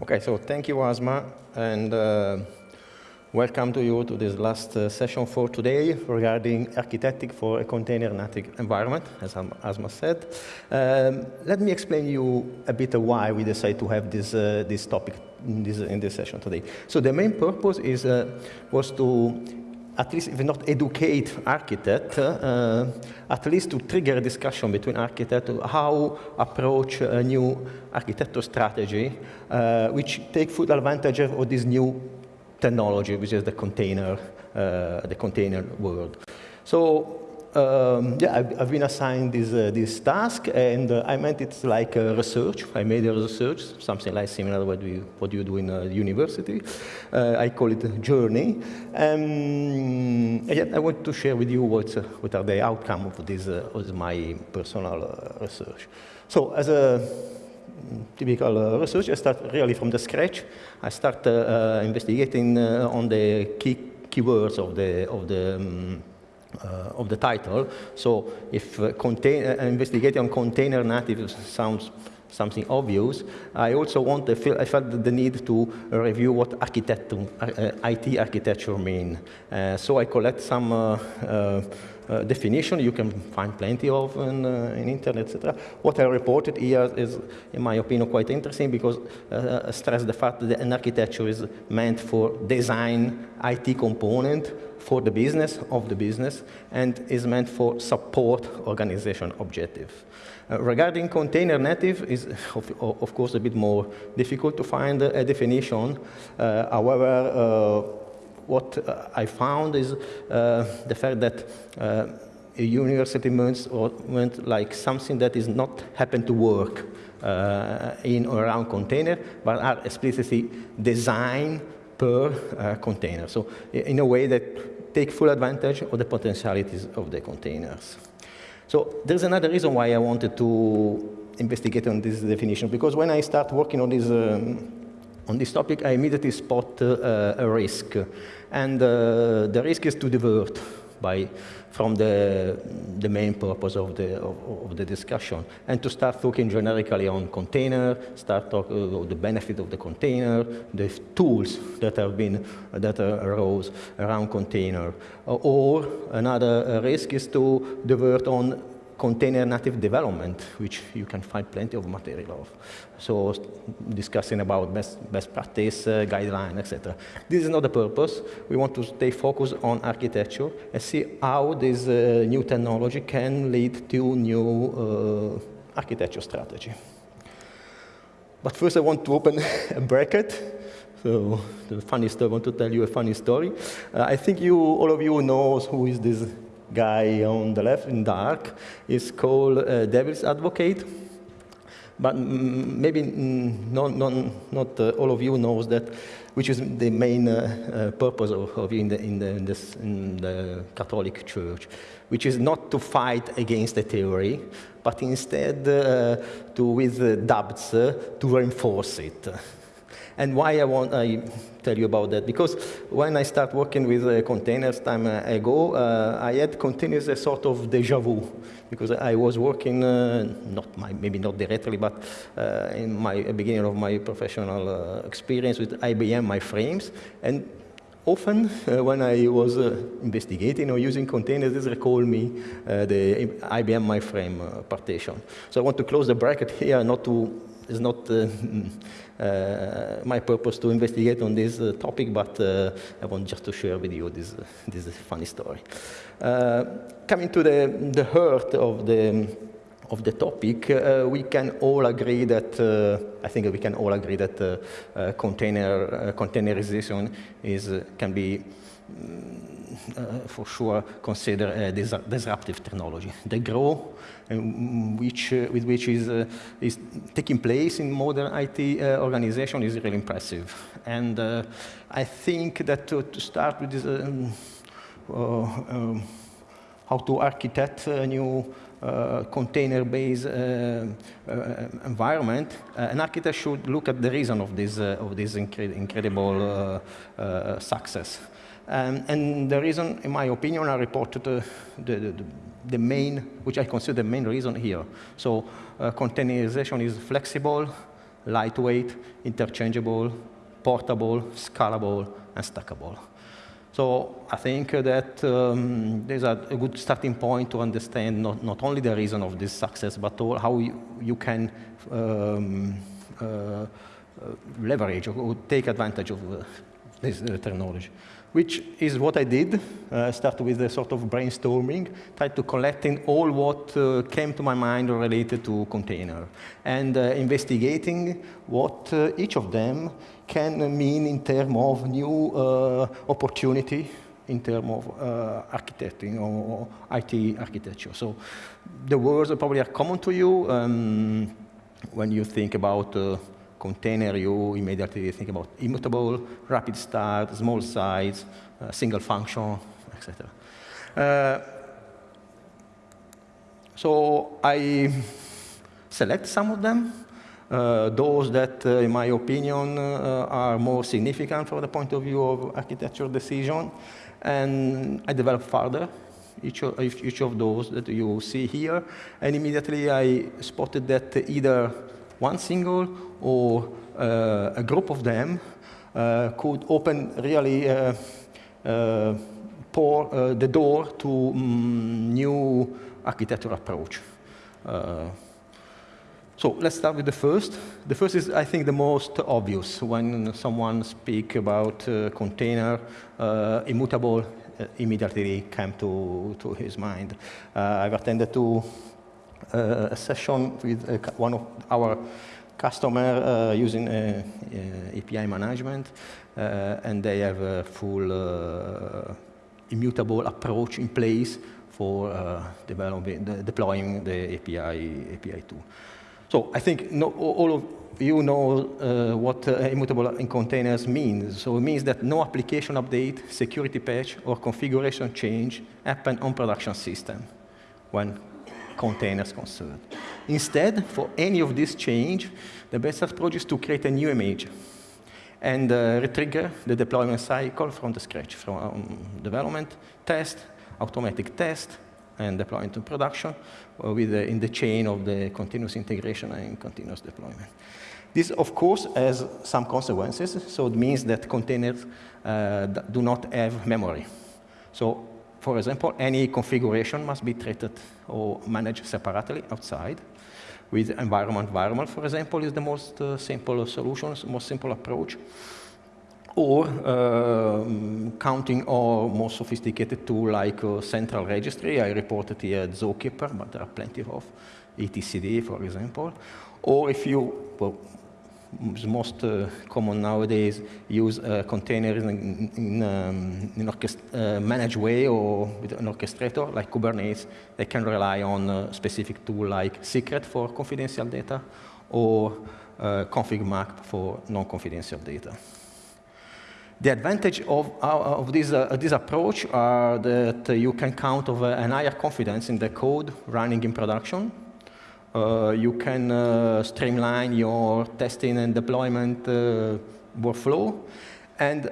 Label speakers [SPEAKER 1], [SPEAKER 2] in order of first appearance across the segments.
[SPEAKER 1] Okay, so thank you, Asma, and uh, welcome to you to this last uh, session for today regarding architecting for a container native environment, as Asma said. Um, let me explain you a bit why we decided to have this, uh, this topic in this, in this session today. So the main purpose is, uh, was to at least if not educate architect, uh, at least to trigger a discussion between architects how approach a new architecture strategy, uh, which take full advantage of this new technology, which is the container, uh, the container world. So um, yeah, I've, I've, been assigned this, uh, this task, and uh, I meant it's like a research. I made a research, something like similar what, we, what you do in a university. Uh, I call it a journey. Um, and I want to share with you what, uh, what are the outcome of this, uh, of my personal uh, research. So as a typical research, I start really from the scratch. I start investigating on the key keywords of the, of the um, uh, of the title. So if uh, uh, investigating on container native sounds something obvious, I also want, I felt the need to review what architecture, uh, IT architecture mean. Uh, so I collect some uh, definition you can find plenty of in, in internet, etc. What I reported here is, in my opinion, quite interesting because uh, stress the fact that an architecture is meant for design IT component for the business of the business and is meant for support organization objective. Uh, regarding container native is of, of, course a bit more difficult to find a, definition. Uh, however, uh, what uh, I found is uh, the fact that uh, a university means, or meant like something that is not happen to work in or around container, but are explicitly designed per container. So in a way that take full advantage of the potentialities of the containers. So there's another reason why I wanted to investigate on this definition, because when I start working on this, um, on this topic, I immediately spot uh, a risk. And uh, the risk is to divert by, from the, the main purpose of the, of, of, the discussion, and to start talking generically on container, start talking uh, about the benefit of the container, the tools that have been, that arose around container. Or another uh, risk is to divert on container native development, which you can find plenty of material of. So discussing about best, best practice, uh, guideline, etc. This is not the purpose. We want to stay focused on architecture and see how this uh, new technology can lead to new uh, architecture strategy. But first I want to open a bracket. So the funny story, I want to tell you a funny story. Uh, I think you, all of you knows who is this guy on the left in dark is called uh, Devil's Advocate. But maybe not, not, not uh, all of you knows that, which is the main uh, uh purpose of, of in, the, in, the, in, this, in the Catholic Church, which is not to fight against the theory, but instead uh, to, with doubts, uh, to reinforce it. And why I want I tell you about that? Because when I start working with uh, containers time uh, ago, uh, I had continuous a sort of deja vu because I was working uh, not my, maybe not directly, but uh, in my beginning of my professional uh, experience with IBM mainframes and. Often, when I was investigating or using containers, this recall me the IBM mainframe partition. So I want to close the bracket here, not to is not uh, uh, my purpose to investigate on this uh, topic, but I want just to share with you this, this funny story. coming to the, the heart of the of the topic, uh, we can all agree that, uh, I think we can all agree that uh, container, containerization is, can be uh, for sure consider a dis disruptive technology. The growth um, which, uh, with which is, uh, is taking place in modern IT organization is really impressive. And I think that to, to start with this, um, um, how to architect a new uh, container-based uh, uh, environment, an architect should look at the reason of this, of this incre incredible success. Um, and the reason, in my opinion, I reported uh, the, the, the, main, which I consider the main reason here. So uh, containerization is flexible, lightweight, interchangeable, portable, scalable, and stackable. So I think that um, there's a, a, good starting point to understand not, not only the reason of this success, but how you, you can um, uh, uh, leverage or take advantage of uh, this uh, technology which is what I did. Uh, start with a sort of brainstorming, tried to collecting all what uh, came to my mind related to container, and uh, investigating what uh, each of them can mean in terms of new uh, opportunity in terms of uh, architecting or, IT architecture. So the words probably are common to you um, when you think about container, you immediately think about immutable, rapid start, small size, uh, single function, etc. Uh, so I select some of them, uh, those that, uh, in my opinion, uh, are more significant from the point of view of architecture decision, and I develop further each of, each of those that you see here, and immediately I spotted that either one single or uh, a group of them uh, could open really uh, pour the door to um, new architecture approach. So let's start with the first. The first is, I think, the most obvious when someone speak about uh, container, uh, immutable uh, immediately came to, to his mind. I've attended to a session with one of our customer uh, using uh, uh, API management, and they have a full immutable approach in place for developing, the, deploying the API, API tool. So I think no, all of you know uh, what uh, immutable in containers means. So it means that no application update, security patch, or configuration change happen on production system when containers concerned. Instead, for any of this change, the best approach is to create a new image and uh, retrigger the deployment cycle from the scratch, from um, development, test, automatic test, and deployment to production uh, with the, in the chain of the continuous integration and continuous deployment. This, of course, has some consequences. So it means that containers uh, do not have memory. So for example, any configuration must be treated or managed separately outside. With environment variable, for example, is the most uh, simple solution, most simple approach. Or uh, counting or more sophisticated tool like uh, central registry. I reported here Zookeeper, but there are plenty of etcd, for example. Or if you, well, most uh, common nowadays use uh, containers in, in, um, in uh, managed way or with an orchestrator like Kubernetes. They can rely on a specific tool like Secret for confidential data or config map for non-confidential data. The advantage of, of this, uh, this approach are that you can count of an higher confidence in the code running in production you can uh, streamline your testing and deployment uh, workflow. And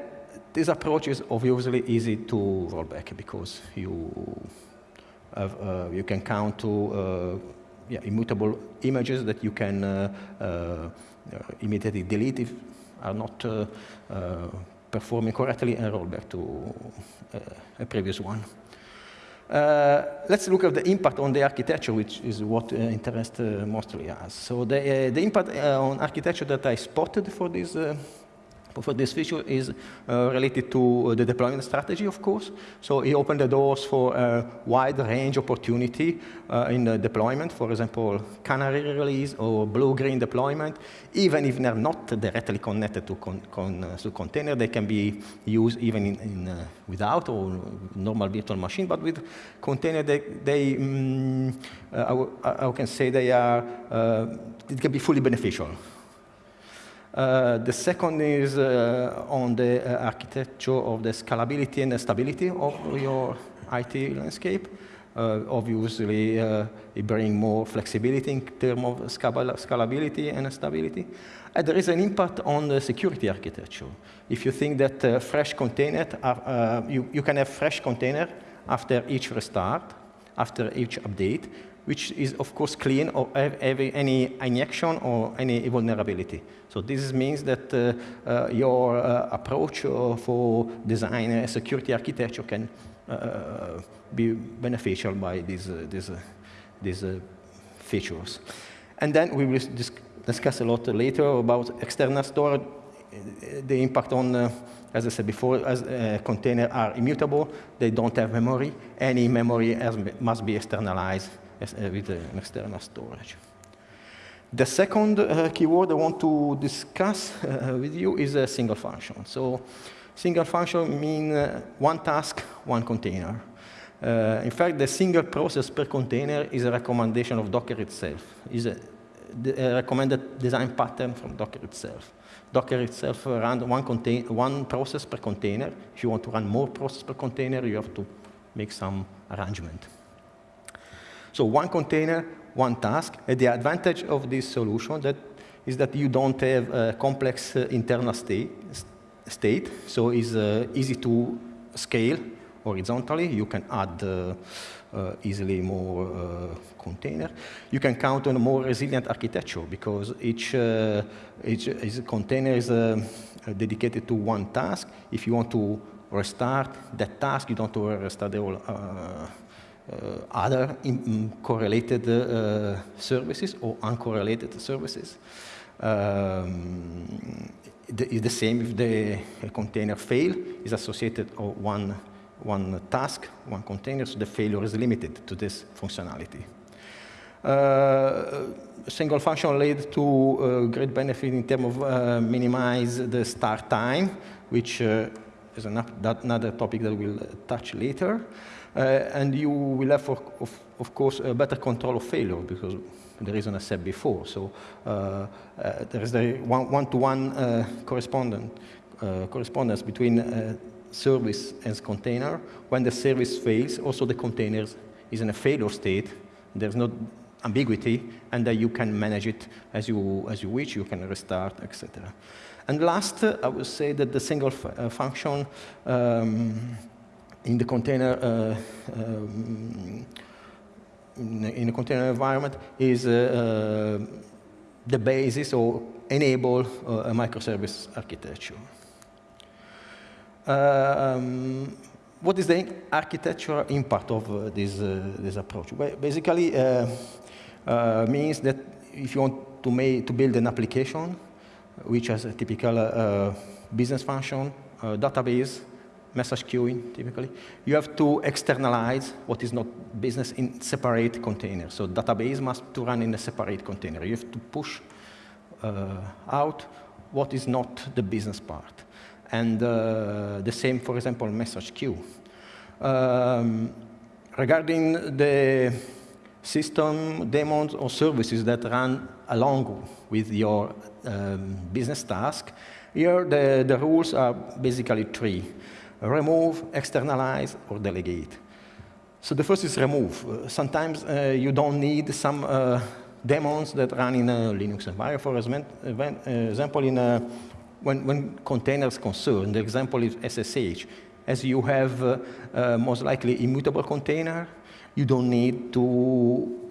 [SPEAKER 1] this approach is obviously easy to roll back because you, have, uh, you can count to uh, yeah, immutable images that you can uh, immediately delete if are not performing correctly and roll back to a previous one. Uh, let's look at the impact on the architecture, which is what uh, interests uh, mostly us. So the, the impact on architecture that I spotted for this uh, for this feature is uh, related to the deployment strategy, of course. So it opened the doors for a wide range of opportunity uh, in the deployment, for example, canary release or blue-green deployment. Even if they're not directly connected to, con con uh, to container, they can be used even in, in uh, without or normal virtual machine, but with container, they, they um, I, I, can say they are, uh, it can be fully beneficial. Uh, the second is uh, on the uh, architecture of the scalability and the stability of your IT landscape. Obviously, it brings more flexibility in terms of scalability and stability. And there is an impact on the security architecture. If you think that fresh container, you, you can have fresh container after each restart, after each update, which is, of course, clean of any injection or any vulnerability. So this means that uh, uh, your uh, approach uh, for design a security architecture can uh, be beneficial by these, uh, these, these features. And then we will dis discuss a lot later about external storage, the impact on as I said before, as uh, containers are immutable, they don't have memory. Any memory has, must be externalized uh, with uh, an external storage. The second uh, keyword I want to discuss uh, with you is a single function. So single function means uh, one task, one container. In fact, the single process per container is a recommendation of Docker itself. Is a, a recommended design pattern from Docker itself. Docker itself runs one, one process per container. If you want to run more process per container, you have to make some arrangement. So one container, one task. And the advantage of this solution that is that you don't have a complex uh, internal state, state, so it's uh, easy to scale horizontally. You can add uh, uh easily more uh, container. You can count on a more resilient architecture because each, uh, each, each, container is dedicated to one task. If you want to restart that task, you don't have to restart the whole other in, correlated uh, services or uncorrelated services. Um, the, the same if the container fail is associated or one, one task, one container, so the failure is limited to this functionality. Uh, single function led to uh, great benefit in terms of uh, minimize the start time, which uh, is another topic that we'll touch later. Uh, and you will have, of, of course, a better control of failure because the reason I said before. So uh, uh, there is the one-to-one -one, correspondence between service and container. When the service fails, also the container is in a failure state. There's no ambiguity, and that you can manage it as you, as you wish. You can restart, etc. And last, I would say that the single function um, in the container uh, um, in a container environment is uh, uh, the basis or enable a microservice architecture. Um, what is the architectural impact of uh, this, uh, this approach? Well, basically, uh, means that if you want to, make, to build an application, which has a typical business function, database, message queuing, typically, you have to externalize what is not business in separate containers. So database must to run in a separate container. You have to push uh, out what is not the business part. And uh, the same, for example, message queue. Um, regarding the system daemons or services that run along with your um, business task, here the, the rules are basically three remove, externalize, or delegate. So the first is remove. Uh, sometimes uh, you don't need some uh, daemons that run in a Linux environment. For example, in a, when, when containers concern, the example is SSH. As you have uh, uh, most likely immutable container, you don't need to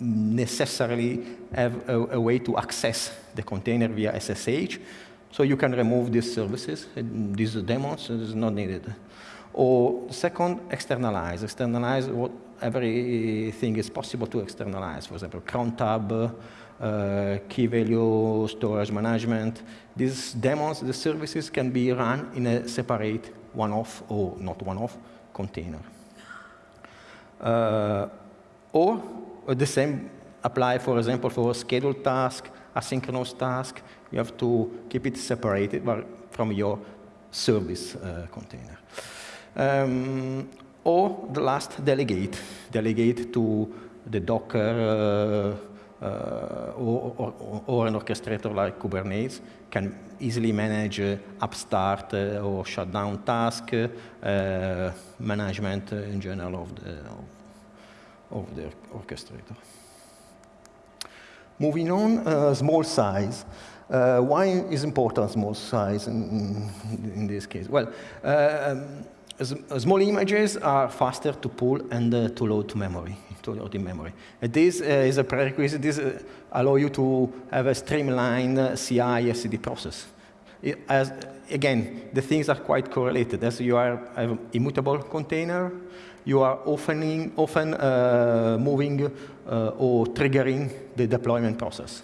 [SPEAKER 1] necessarily have a, a way to access the container via SSH. So you can remove these services, these daemons, it is not needed. Or second, externalize. Externalize what everything is possible to externalize. For example, cron tab, uh, key value storage management. These daemons, the services can be run in a separate one-off or not one-off container. Uh, or the same apply, for example, for scheduled task, asynchronous task, you have to keep it separated from your service uh, container. Um, or the last, delegate. Delegate to the Docker uh, uh, or, or, or, an orchestrator like Kubernetes can easily manage uh, upstart uh, or shutdown task, uh, management in general of the, of, of the orchestrator. Moving on, uh, small size. Uh, why is important small size in, in, this case? Well, uh, um, small images are faster to pull and uh, to load to memory, to load in memory. And this uh, is a prerequisite. This uh, allow you to have a streamlined uh, CI/CD process. It, as again, the things are quite correlated. As you are an immutable container, you are often, often uh, moving uh, or triggering the deployment process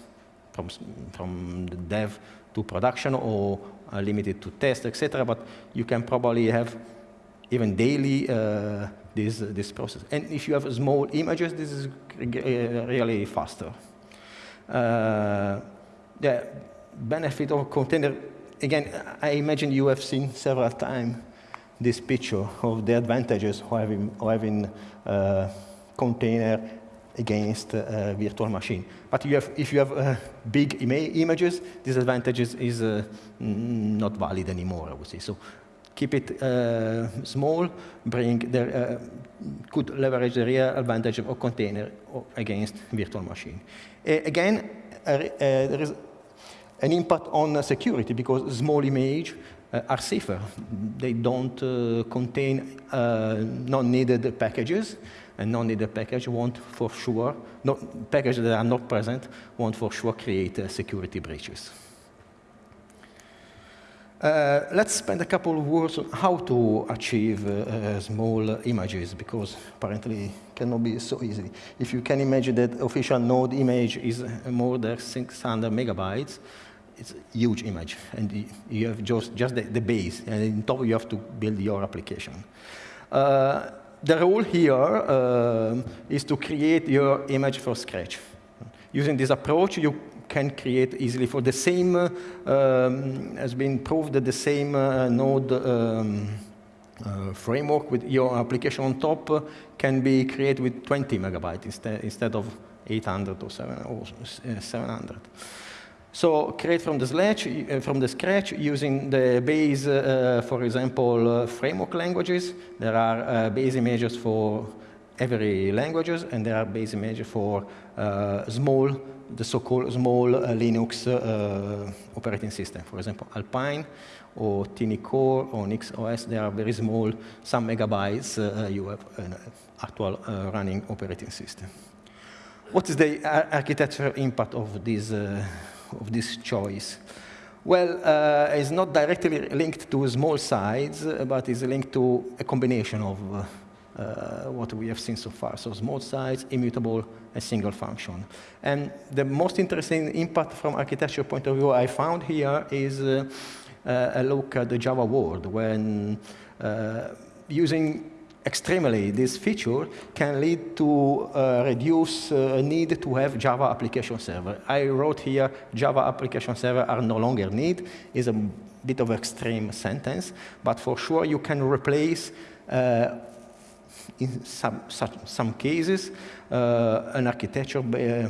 [SPEAKER 1] from, from the dev to production or uh, limited to test, etc. But you can probably have even daily uh, this, this process. And if you have small images, this is really faster. Uh, the benefit of container, again, I imagine you have seen several times this picture of the advantages of having, of having uh, container against a virtual machine. But you have, if you have uh, big ima images, this advantage is uh, not valid anymore, I would say. So keep it uh, small, bring the, uh, could leverage the real advantage of a container against virtual machine. again, there is an impact on security because small image uh, are safer. They don't uh, contain uh, non-needed packages, and non-needed package won't for sure, not, packages that are not present won't for sure create security breaches. Uh, let's spend a couple of words on how to achieve uh, small images, because apparently it cannot be so easy. If you can imagine that official node image is more than 600 megabytes, it's a huge image, and you have just, just the, the base, and in top you have to build your application. Uh, the rule here uh, is to create your image from scratch. Using this approach, you can create easily for the same, uh, um, has been proved that the same uh, node um, uh, framework with your application on top uh, can be created with 20 megabytes instead, instead of 800 or, 700. So create from the, scratch, uh, from the scratch using the base, uh, for example, uh, framework languages. There are uh, base images for every languages, and there are base images for uh, small, the so-called small uh, Linux operating system. For example, Alpine or Tiny Core or NixOS, they are very small, some megabytes you have an actual running operating system. What is the architectural impact of this of this choice? Well, uh, it's not directly linked to small size, but is linked to a combination of uh, uh, what we have seen so far. So small size, immutable, a single function. And the most interesting impact from architecture point of view I found here is uh, uh, a look at the Java world when uh, using extremely, this feature can lead to uh, reduce uh, need to have Java application server. I wrote here Java application server are no longer need. is a bit of extreme sentence, but for sure you can replace uh, in some, such, some cases uh, an architecture uh,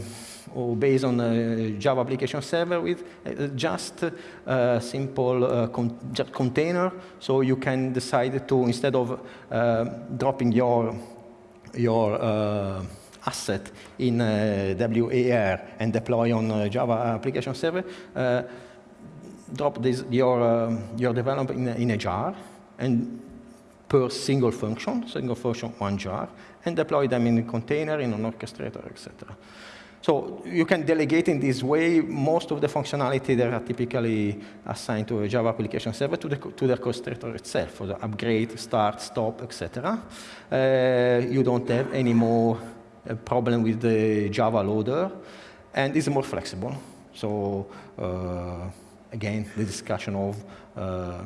[SPEAKER 1] or based on a Java application server with uh, just a simple uh, con just container. So you can decide to, instead of dropping your, your asset in WAR and deploy on Java application server, drop this, your, uh, your development in in a, jar and per single function, single function, one jar, and deploy them in a container, in an orchestrator, etc. So you can delegate in this way most of the functionality that are typically assigned to a Java application server to the, to the orchestrator itself, for the upgrade, start, stop, etc. Uh, you don't have any more uh, problem with the Java loader, and it's more flexible. So uh, again, the discussion of uh,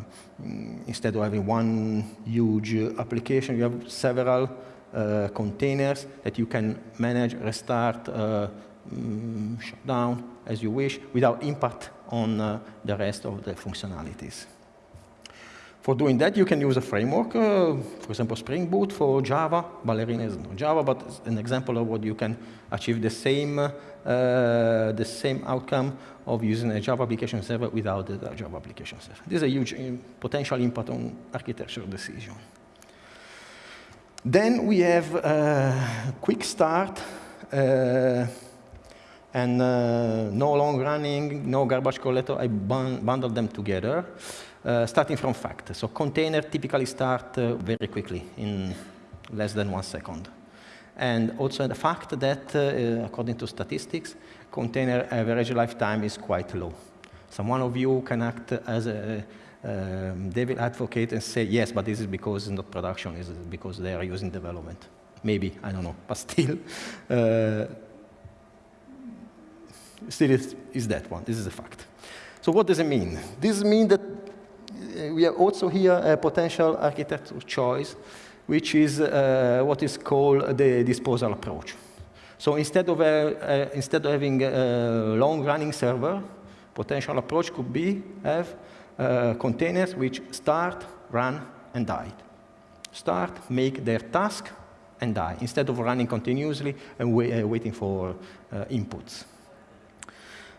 [SPEAKER 1] instead of having one huge application, you have several uh, containers that you can manage, restart, uh, um, shut down as you wish without impact on the rest of the functionalities. For doing that, you can use a framework, uh, for example, Spring Boot for Java. Ballerina is not Java, but it's an example of what you can achieve the same, uh, the same outcome of using a Java application server without the Java application server. This is a huge uh, potential impact on architecture decision. Then we have a quick start uh, and uh, no long running, no garbage collector. I bundle them together, uh, starting from fact. So container typically start uh, very quickly in less than one second. And also the fact that, uh, according to statistics, container average lifetime is quite low. Some one of you can act as a um, devil advocate and say, yes, but this is because it's not production, it's because they are using development. Maybe, I don't know, but still, uh, still is, that one. This is a fact. So what does it mean? This means that uh, we have also here a potential architectural choice, which is uh, what is called the disposal approach. So instead of, uh, uh, instead of having a long-running server, potential approach could be have uh, containers which start, run, and die. Start, make their task, and die, instead of running continuously and uh, waiting for uh, inputs.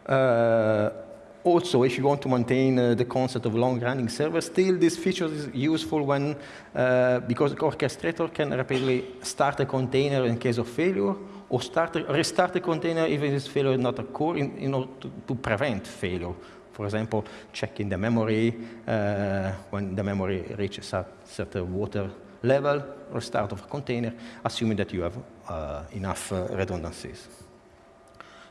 [SPEAKER 1] Uh, also, if you want to maintain uh, the concept of long-running server, still this feature is useful when, uh, because the orchestrator can rapidly start a container in case of failure, or start a, restart a container if this failure not occur in, in order to, to, prevent failure. For example, checking the memory uh, when the memory reaches a certain water level, restart of a container, assuming that you have uh, enough uh, redundancies.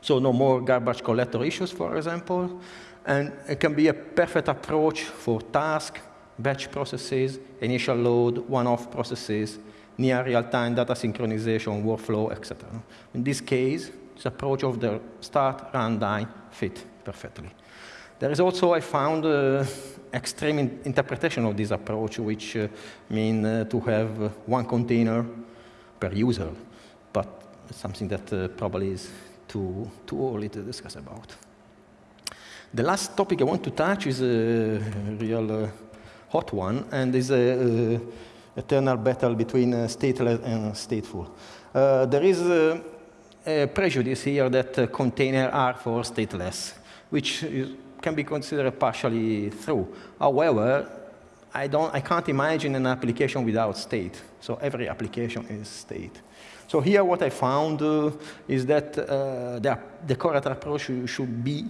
[SPEAKER 1] So no more garbage collector issues, for example. And it can be a perfect approach for task, batch processes, initial load, one-off processes, near real-time data synchronization, workflow, etc. In this case, this approach of the start, run, die fit perfectly. There is also, I found, uh, extreme in interpretation of this approach, which uh, mean uh, to have uh, one container per user, but something that uh, probably is too, too early to discuss about. The last topic I want to touch is a real uh, hot one, and is a, a eternal battle between uh, stateless and stateful. Uh, there is a, a prejudice here that uh, containers are for stateless, which is, can be considered partially true. However, I, don't, I can't imagine an application without state. So every application is state. So here what I found uh, is that uh, the, the correct approach should be,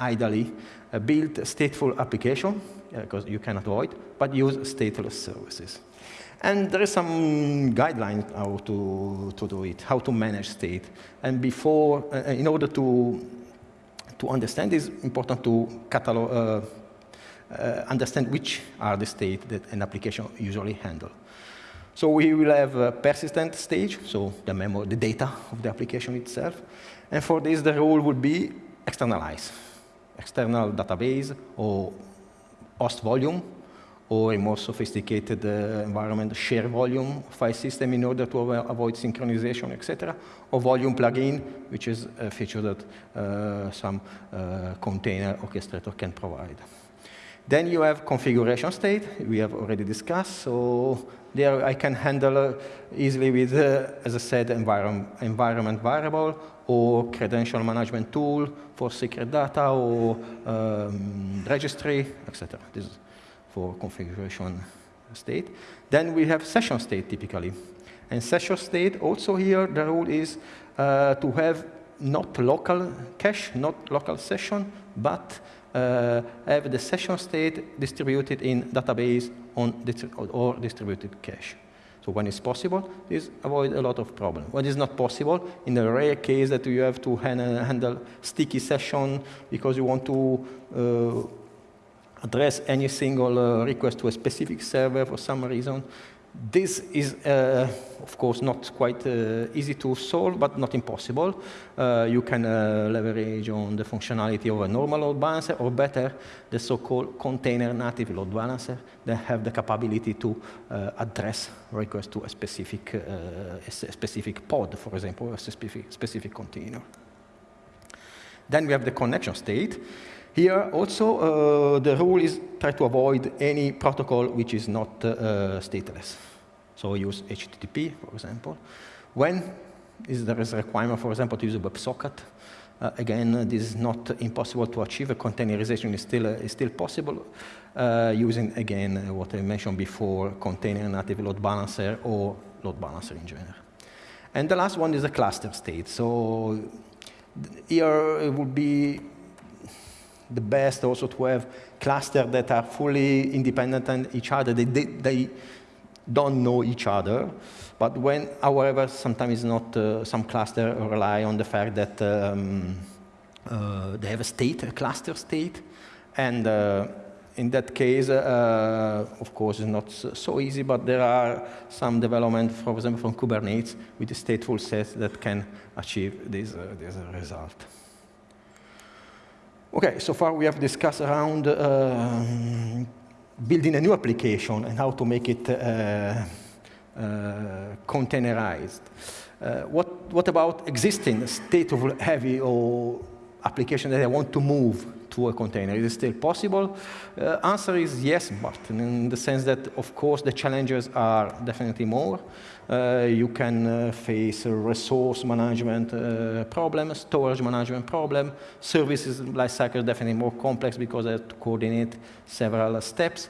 [SPEAKER 1] ideally, uh, build stateful application, because you can avoid, but use stateless services. And there is some guidelines how to, to do it, how to manage state. And before, uh, in order to, to understand, it's important to catalog, uh, uh, understand which are the state that an application usually handle. So we will have a persistent stage, so the the data of the application itself. And for this, the rule would be externalize. External database or host volume, or a more sophisticated uh, environment, share volume file system in order to avoid synchronization, etc., or volume plugin, which is a feature that uh, some uh, container orchestrator can provide. Then you have configuration state, we have already discussed. So there I can handle uh, easily with, uh, as I said, environment, environment variable or credential management tool for secret data or um, registry, etc. This is for configuration state. Then we have session state typically. And session state also here, the rule is uh, to have not local cache, not local session, but have the session state distributed in database or distributed cache. So when it's possible, this avoid a lot of problem. When it's not possible, in the rare case that you have to handle sticky session because you want to uh, address any single uh, request to a specific server for some reason, this is, uh, of course, not quite uh, easy to solve, but not impossible. Uh, you can uh, leverage on the functionality of a normal load balancer, or better, the so-called container native load balancer that have the capability to uh, address requests to a specific, uh, a specific pod, for example, a specific, specific container. Then we have the connection state. Here also, the rule is try to avoid any protocol which is not stateless. So use HTTP, for example. When is there is a requirement, for example, to use a WebSocket, uh, again, uh, this is not impossible to achieve. A containerization is still, uh, is still possible uh, using, again, uh, what I mentioned before, container native load balancer or load balancer in general. And the last one is a cluster state. So here it would be the best also to have clusters that are fully independent on each other. They, they, they don't know each other. But when, however, sometimes not, uh, some cluster rely on the fact that um, uh, they have a state, a cluster state, and uh, in that case, uh, of course, it's not so easy, but there are some development, for example, from Kubernetes with stateful set that can achieve this, uh, this result. Okay, so far we have discussed around uh, building a new application and how to make it uh, uh, containerized. Uh, what, what about existing state-of-heavy or application that I want to move to a container? Is it still possible? Uh, answer is yes, but in the sense that, of course, the challenges are definitely more. Uh, you can uh, face resource management uh, problem, storage management problem. Services lifecycle is definitely more complex because I have to coordinate several steps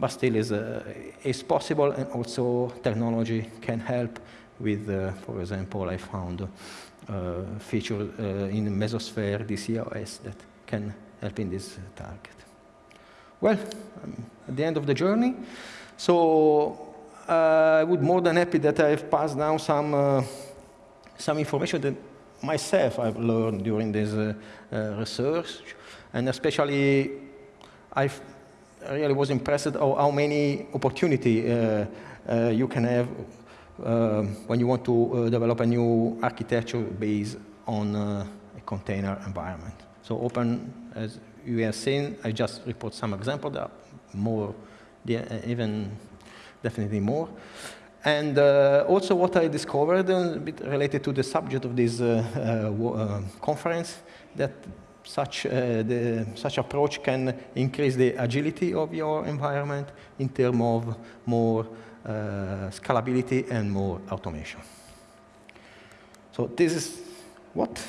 [SPEAKER 1] but still is, uh, is possible and also technology can help with, uh, for example, I found uh, feature uh, in Mesosphere DCOS that can help in this target. Well, I'm at the end of the journey. So uh, I would more than happy that I've passed down some, uh, some information that myself I've learned during this research, and especially I really was impressed how, how many opportunity uh, uh, you can have uh, when you want to develop a new architecture based on a container environment. So open, as you have seen, I just report some examples. There are more, even definitely more. And uh, also what I discovered, a bit related to the subject of this uh, uh, conference, that such, uh, the, such approach can increase the agility of your environment in terms of more uh, scalability and more automation. So this is what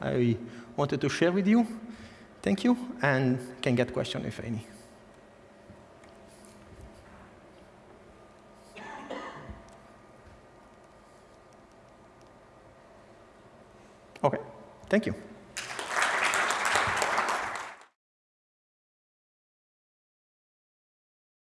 [SPEAKER 1] I wanted to share with you. Thank you, and can get questions if any. Okay, thank you.